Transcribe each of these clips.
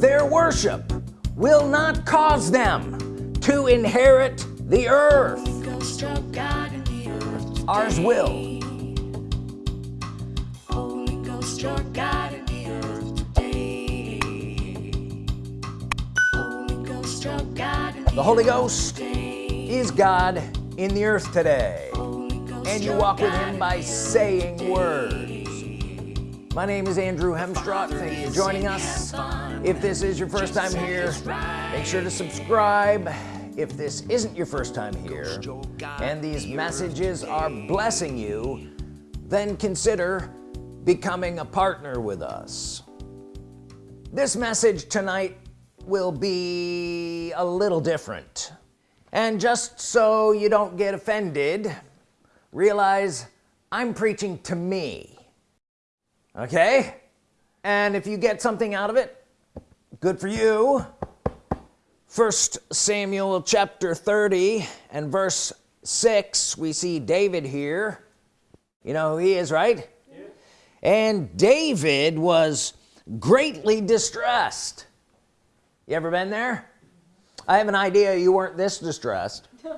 their worship will not cause them to inherit the earth. Ours will. The Holy Ghost is God in the earth today. And you walk with him by saying words my name is Andrew Hemstrott thank you for joining us. If this is your first time here make sure to subscribe. If this isn't your first time here and these messages are blessing you then consider becoming a partner with us. This message tonight will be a little different. And just so you don't get offended realize I'm preaching to me okay? And if you get something out of it good for you. First Samuel chapter 30 and verse 6 we see David here. You know who he is right? Yeah. and David was greatly distressed. You ever been there? I have an idea you weren't this distressed.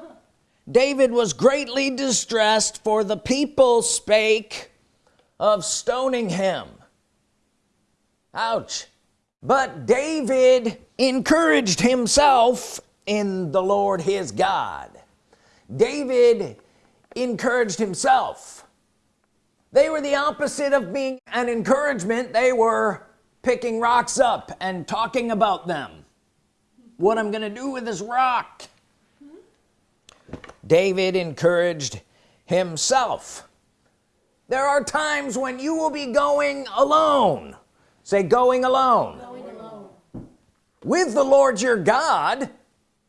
David was greatly distressed for the people spake of stoning him. Ouch. But David encouraged himself in the Lord his God. David encouraged himself. They were the opposite of being an encouragement. They were picking rocks up and talking about them. What I'm gonna do with this rock? David encouraged himself there are times when you will be going alone say going alone, going alone. with the Lord your God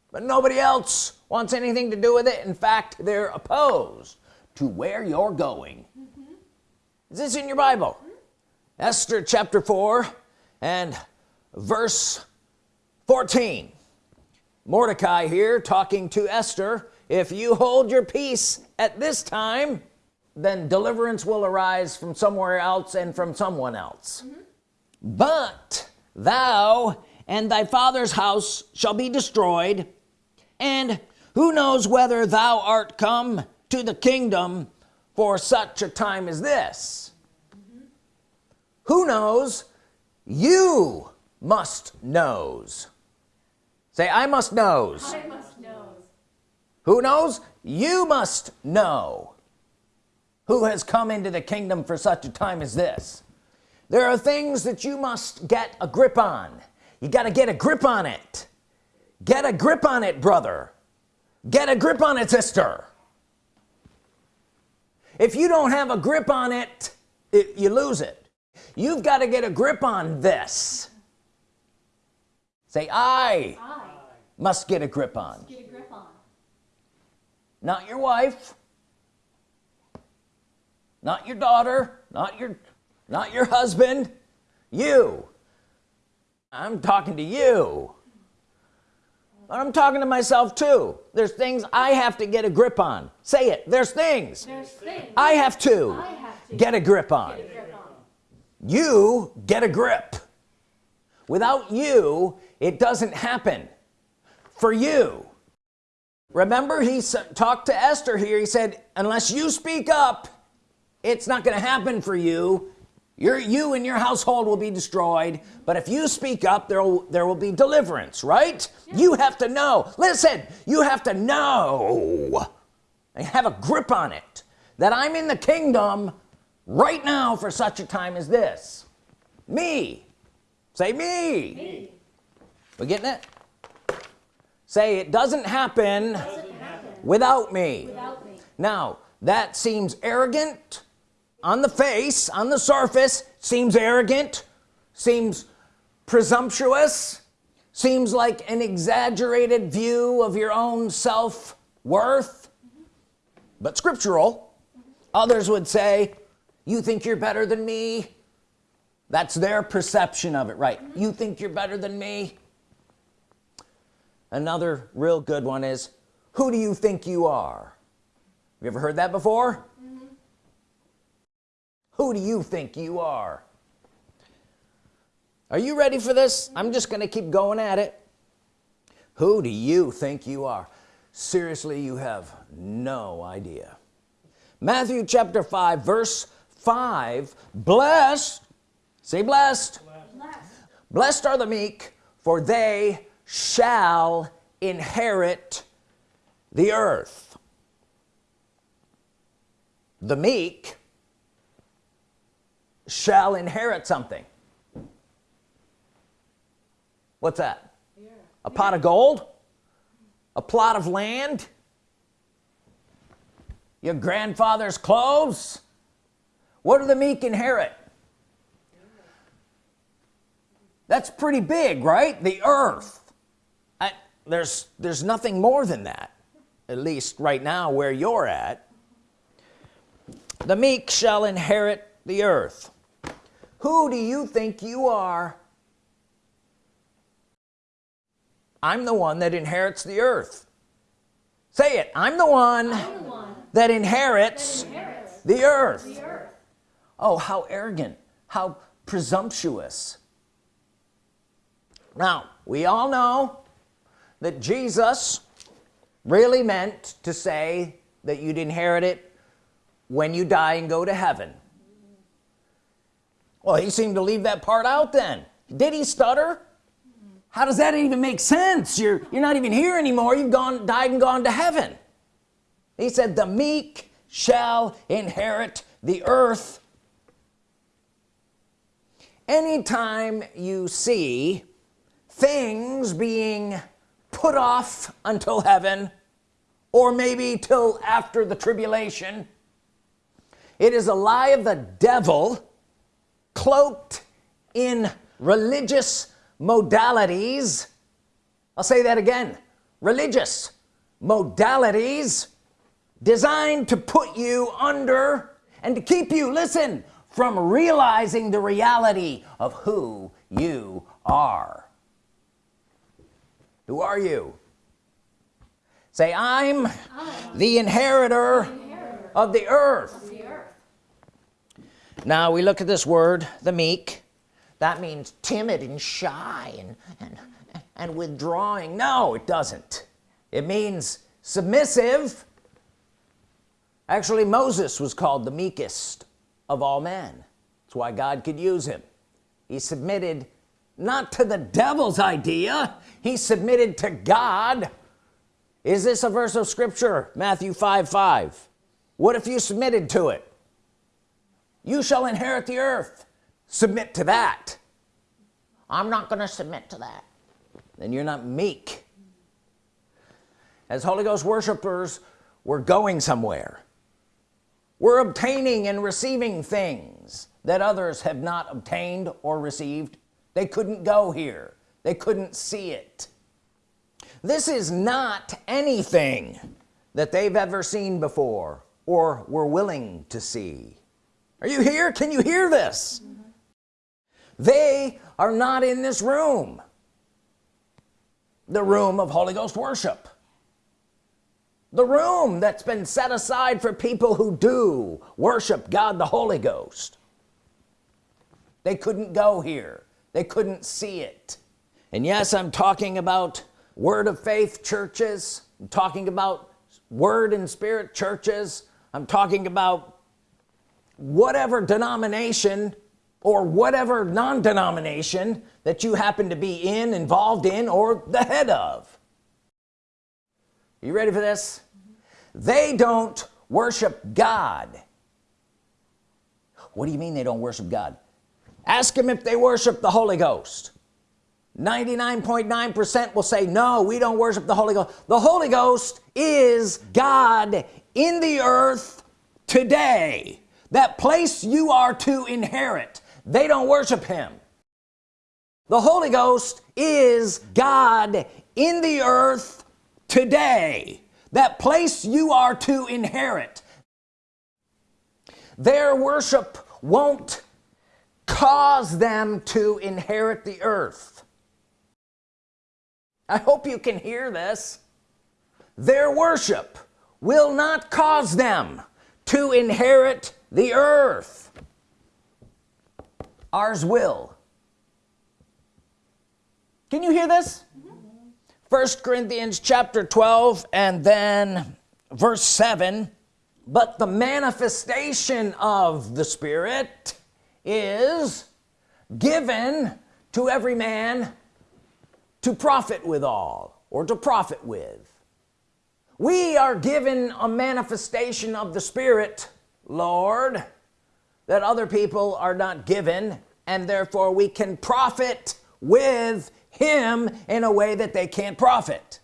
but nobody else wants anything to do with it in fact they're opposed to where you're going mm -hmm. is this in your Bible mm -hmm. Esther chapter 4 and verse 14 Mordecai here talking to Esther if you hold your peace at this time then deliverance will arise from somewhere else and from someone else. Mm -hmm. but thou and thy father's house shall be destroyed and who knows whether thou art come to the kingdom for such a time as this? Mm -hmm. who knows? You must knows. Say I must knows. I must knows. Who knows? You must know who has come into the kingdom for such a time as this? There are things that you must get a grip on. You got to get a grip on it. Get a grip on it brother. Get a grip on it sister. If you don't have a grip on it, it you lose it. You've got to get a grip on this. Say I, I must get a grip on. get a grip on. Not your wife not your daughter not your not your husband. You. I'm talking to you. I'm talking to myself too. There's things I have to get a grip on. Say it. There's things, there's things. I, have to, I have to get a grip on. Get a grip on. You get a grip. Without you it doesn't happen. For you. Remember he talked to Esther here. He said unless you speak up it's not gonna happen for you. Your you and your household will be destroyed but if you speak up there will there will be deliverance right? Yeah. you have to know. Listen you have to know. And have a grip on it that I'm in the kingdom right now for such a time as this. Me. Say me, me. we getting it? Say it doesn't happen, doesn't happen. Without, me. without me. Now that seems arrogant on the face on the surface seems arrogant seems presumptuous seems like an exaggerated view of your own self-worth mm -hmm. but scriptural others would say you think you're better than me that's their perception of it right you think you're better than me another real good one is who do you think you are you ever heard that before. Who do you think you are? Are you ready for this? I'm just gonna keep going at it. Who do you think you are? Seriously you have no idea. Matthew chapter 5 verse 5 blessed say blessed. Blessed, blessed are the meek for they shall inherit the earth. The meek shall inherit something. What's that? Yeah. a pot of gold? A plot of land? Your grandfather's clothes? What do the meek inherit? That's pretty big right? The earth. I, there's there's nothing more than that at least right now where you're at. The meek shall inherit the earth. Who do you think you are? I'm the one that inherits the earth. Say it. I'm the one, I'm the one that, inherits that inherits, the, earth. the earth. Oh how arrogant how presumptuous. Now we all know that Jesus really meant to say that you'd inherit it when you die and go to heaven well he seemed to leave that part out then. Did he stutter? How does that even make sense? You're you're not even here anymore. You've gone died and gone to heaven. He said the meek shall inherit the earth. Anytime you see things being put off until heaven or maybe till after the tribulation it is a lie of the devil cloaked in religious modalities. I'll say that again. Religious modalities designed to put you under and to keep you listen from realizing the reality of who you are. Who are you? Say I'm, I'm the, inheritor inheritor, of the of the earth. Now we look at this word the meek. That means timid and shy and, and, and withdrawing. No it doesn't. It means submissive. Actually Moses was called the meekest of all men. That's why God could use him. He submitted not to the devil's idea. He submitted to God. Is this a verse of Scripture? Matthew 5 5 what if you submitted to it you shall inherit the earth. Submit to that. I'm not gonna submit to that. Then you're not meek. As Holy Ghost worshipers we're going somewhere. We're obtaining and receiving things that others have not obtained or received. They couldn't go here. They couldn't see it. This is not anything that they've ever seen before or were willing to see are you here? Can you hear this? Mm -hmm. they are not in this room. The room of Holy Ghost worship. The room that's been set aside for people who do worship God the Holy Ghost. They couldn't go here. They couldn't see it. And yes I'm talking about word of faith churches. I'm talking about word and spirit churches. I'm talking about whatever denomination or whatever non-denomination that you happen to be in involved in or the head of. You ready for this? They don't worship God. What do you mean they don't worship God? Ask them if they worship the Holy Ghost. 99.9 percent will say no we don't worship the Holy Ghost. The Holy Ghost is God in the earth today that place you are to inherit. They don't worship him. The Holy Ghost is God in the earth today. That place you are to inherit. Their worship won't cause them to inherit the earth. I hope you can hear this. Their worship will not cause them to inherit the earth. Ours will. Can you hear this? First Corinthians chapter 12 and then verse 7 but the manifestation of the Spirit is given to every man to profit withal or to profit with. We are given a manifestation of the Spirit Lord that other people are not given and therefore we can profit with him in a way that they can't profit.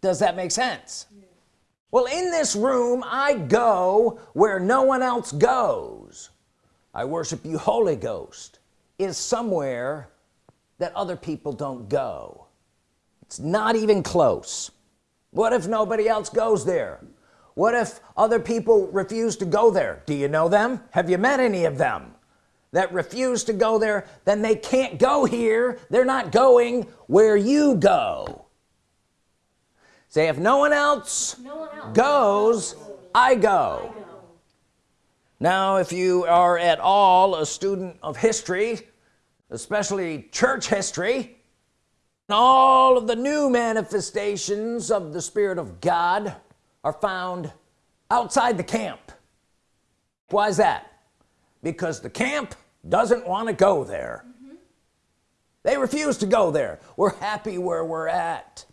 Does that make sense? Yeah. well in this room I go where no one else goes. I worship you Holy Ghost is somewhere that other people don't go. It's not even close. What if nobody else goes there what if other people refuse to go there? Do you know them? Have you met any of them that refuse to go there? Then they can't go here. They're not going where you go. Say if no one else, no one else. goes, I go. I go now if you are at all a student of history especially church history and all of the new manifestations of the Spirit of God are found outside the camp. Why is that? Because the camp doesn't want to go there. Mm -hmm. they refuse to go there. We're happy where we're at.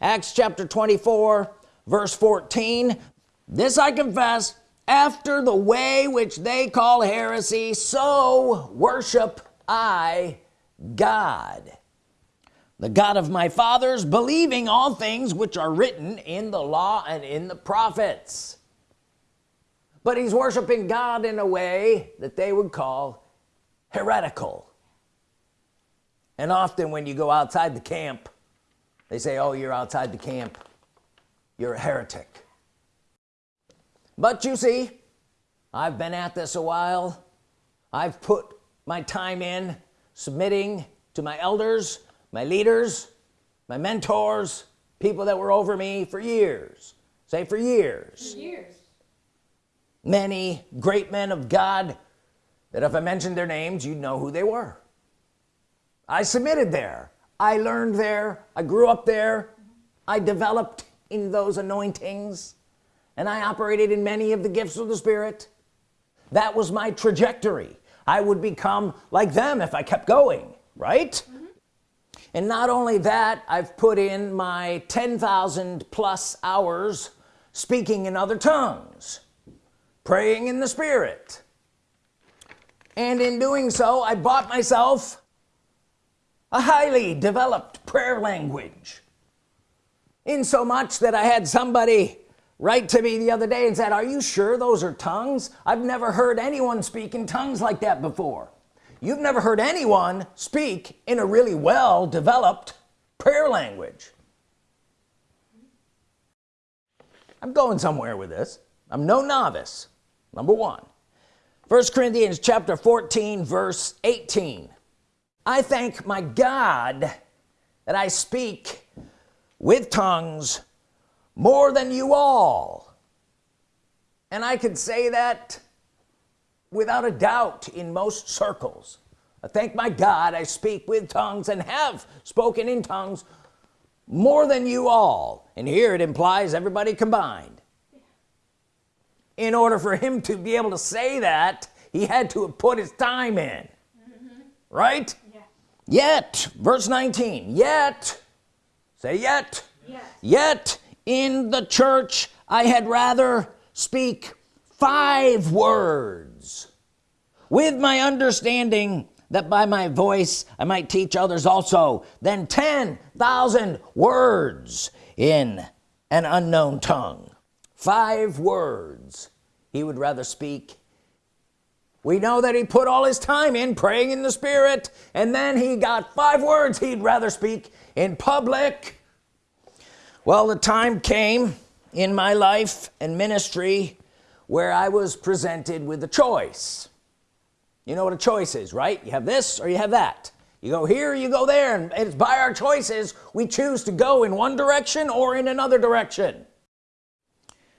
Acts chapter 24 verse 14 this I confess after the way which they call heresy so worship I God the God of my fathers believing all things which are written in the law and in the prophets. But he's worshiping God in a way that they would call heretical. And often when you go outside the camp they say oh you're outside the camp. You're a heretic. But you see I've been at this a while. I've put my time in submitting to my elders my leaders my mentors people that were over me for years. Say for years, for years. many great men of God that if I mentioned their names you'd know who they were. I submitted there. I learned there. I grew up there. I developed in those anointings. And I operated in many of the gifts of the Spirit. That was my trajectory. I would become like them if I kept going right. And not only that I've put in my 10,000 plus hours speaking in other tongues praying in the Spirit. And in doing so I bought myself a highly developed prayer language. In so much that I had somebody write to me the other day and said are you sure those are tongues? I've never heard anyone speak in tongues like that before you've never heard anyone speak in a really well developed prayer language. I'm going somewhere with this. I'm no novice. Number one. First Corinthians chapter 14 verse 18 I thank my God that I speak with tongues more than you all. And I could say that without a doubt in most circles I thank my God I speak with tongues and have spoken in tongues more than you all and here it implies everybody combined in order for him to be able to say that he had to have put his time in mm -hmm. right yeah. yet verse 19 yet say yet yes. yet in the church I had rather speak five words with my understanding that by my voice I might teach others also than 10,000 words in an unknown tongue. Five words. He would rather speak. We know that he put all his time in praying in the Spirit and then he got five words he'd rather speak in public. Well the time came in my life and ministry where I was presented with a choice you know what a choice is right? You have this or you have that. You go here you go there and it's by our choices we choose to go in one direction or in another direction.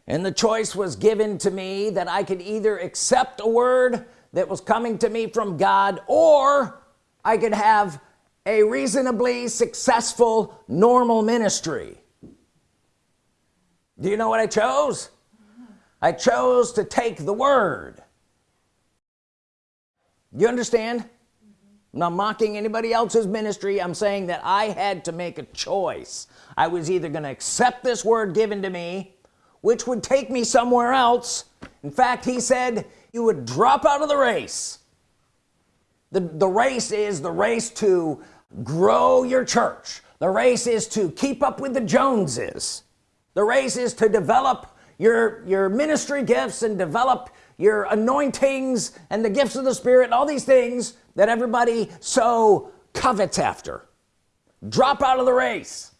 And the choice was given to me that I could either accept a word that was coming to me from God or I could have a reasonably successful normal ministry. Do you know what I chose? I chose to take the word you understand? I'm not mocking anybody else's ministry. I'm saying that I had to make a choice. I was either gonna accept this word given to me which would take me somewhere else. In fact he said you would drop out of the race. The the race is the race to grow your church. The race is to keep up with the Joneses. The race is to develop your your ministry gifts and develop your anointings and the gifts of the Spirit and all these things that everybody so covets after. Drop out of the race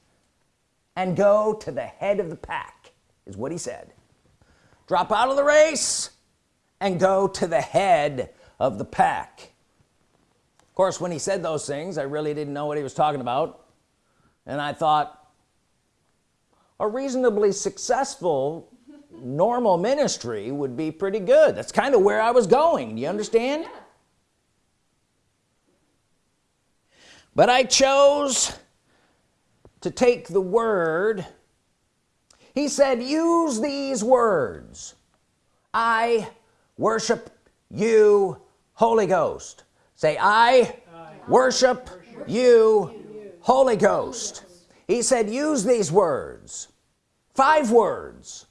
and go to the head of the pack is what he said. Drop out of the race and go to the head of the pack. Of course when he said those things I really didn't know what he was talking about. And I thought a reasonably successful normal ministry would be pretty good. That's kind of where I was going. Do you understand? Yeah. but I chose to take the word. He said use these words. I worship you Holy Ghost. Say I, I worship, worship you, you Holy Ghost. He said use these words. Five words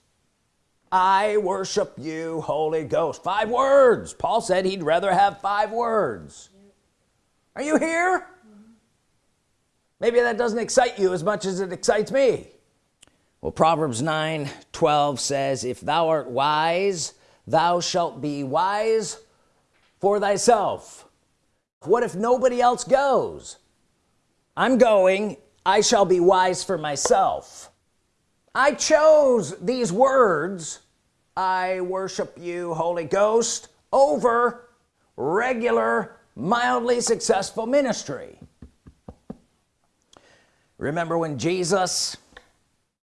I worship you Holy Ghost. Five words. Paul said he'd rather have five words. Are you here? Maybe that doesn't excite you as much as it excites me. Well Proverbs 9 12 says if thou art wise thou shalt be wise for thyself. What if nobody else goes? I'm going. I shall be wise for myself I chose these words I worship you Holy Ghost over regular mildly successful ministry. Remember when Jesus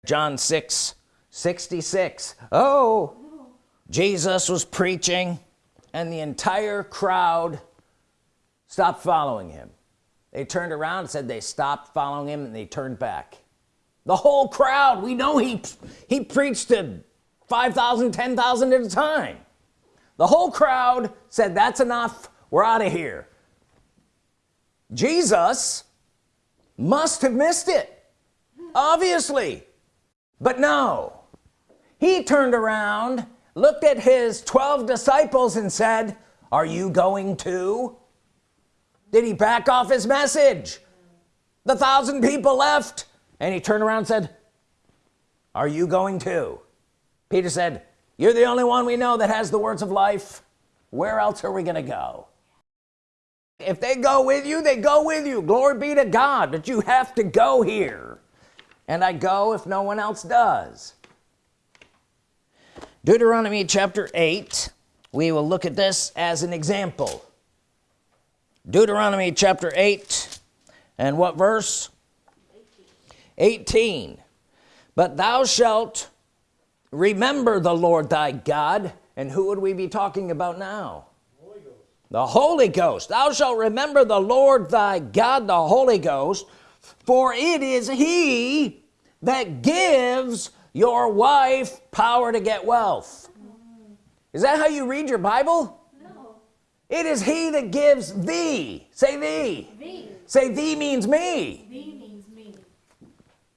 John 6 66 oh Jesus was preaching and the entire crowd stopped following him. They turned around and said they stopped following him and they turned back the whole crowd we know he he preached to 5,000 10,000 at a time. The whole crowd said that's enough. We're out of here. Jesus must have missed it obviously. But no. He turned around looked at his 12 disciples and said are you going to did he back off his message? The thousand people left and he turned around and said are you going to Peter said you're the only one we know that has the words of life. Where else are we gonna go? If they go with you they go with you. Glory be to God but you have to go here. And I go if no one else does. Deuteronomy chapter 8 we will look at this as an example. Deuteronomy chapter 8 and what verse 18 but thou shalt remember the Lord thy God. And who would we be talking about now? Holy the Holy Ghost. Thou shalt remember the Lord thy God the Holy Ghost for it is he that gives your wife power to get wealth. Is that how you read your Bible? No. it is he that gives thee. Say thee, thee. say thee means me. Thee. means me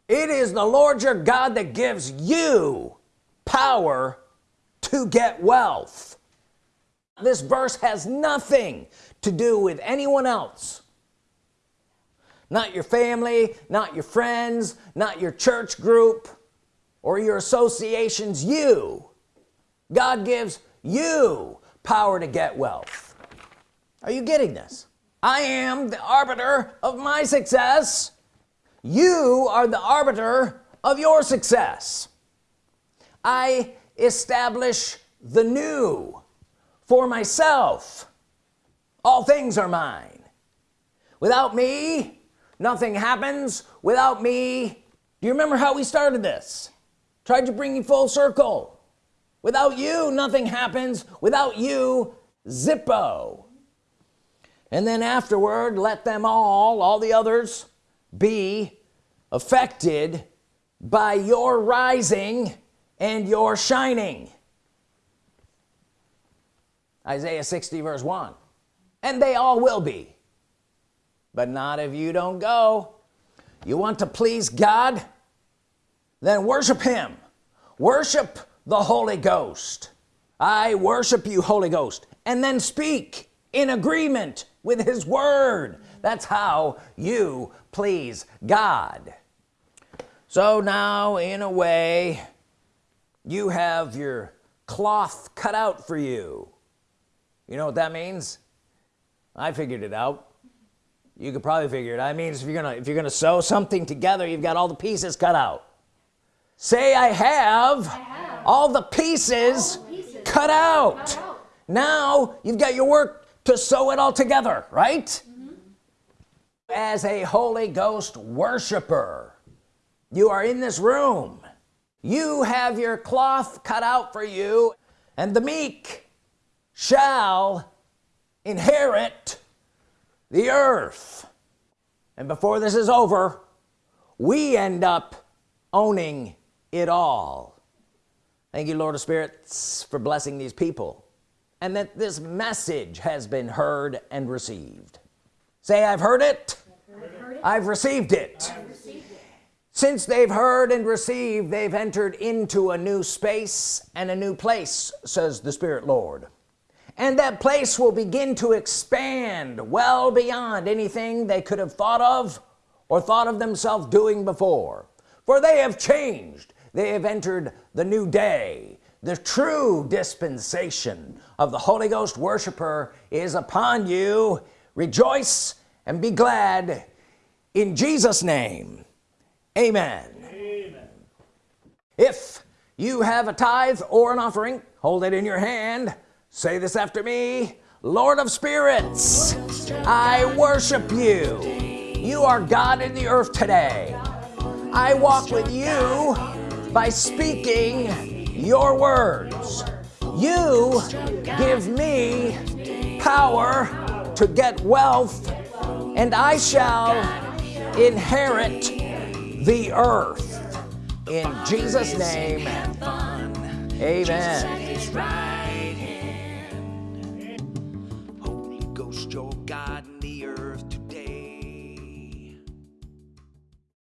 it is the Lord your God that gives you power to get wealth. This verse has nothing to do with anyone else. Not your family not your friends not your church group or your associations. You. God gives you power to get wealth. Are you getting this? I am the arbiter of my success you are the arbiter of your success. I establish the new for myself. All things are mine. Without me nothing happens. Without me do you remember how we started this? Tried to bring you full circle. Without you nothing happens. Without you zippo. And then afterward let them all all the others be affected by your rising and your shining. Isaiah 60 verse 1 and they all will be but not if you don't go. You want to please God? Then worship him. Worship the Holy Ghost. I worship you Holy Ghost. And then speak in agreement with his word. That's how you please God so now in a way you have your cloth cut out for you you know what that means I figured it out you could probably figure it out it means if you're gonna if you're gonna sew something together you've got all the pieces cut out say I have, I have. all the pieces, all the pieces. Cut, out. cut out now you've got your work to sew it all together right mm -hmm. as a Holy Ghost worshiper you are in this room. You have your cloth cut out for you and the meek shall inherit the earth. And before this is over we end up owning it all. Thank you Lord of Spirits for blessing these people and that this message has been heard and received. Say I've heard it. I've, heard it. I've, received, it. I've received it since they've heard and received they've entered into a new space and a new place says the Spirit Lord. And that place will begin to expand well beyond anything they could have thought of or thought of themselves doing before. For they have changed. They have entered the new day. The true dispensation of the Holy Ghost worshiper is upon you. Rejoice and be glad in Jesus name amen, amen. if you have a tithe or an offering hold it in your hand. Say this after me Lord of spirits I worship you. You are God in the earth today. I walk with you by speaking your words. You give me power to get wealth and I shall inherit the earth. In Jesus name. Amen